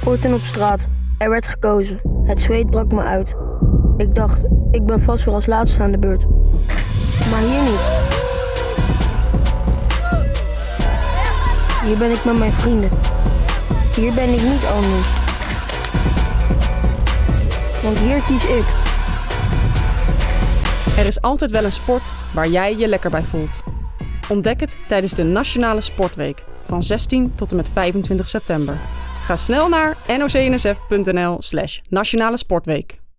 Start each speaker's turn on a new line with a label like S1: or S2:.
S1: Sporten op straat. Er werd gekozen. Het zweet brak me uit. Ik dacht, ik ben vast weer als laatste aan de beurt. Maar hier niet. Hier ben ik met mijn vrienden. Hier ben ik niet anders. Want hier kies ik.
S2: Er is altijd wel een sport waar jij je lekker bij voelt. Ontdek het tijdens de Nationale Sportweek van 16 tot en met 25 september. Ga snel naar nocnsf.nl slash nationale sportweek.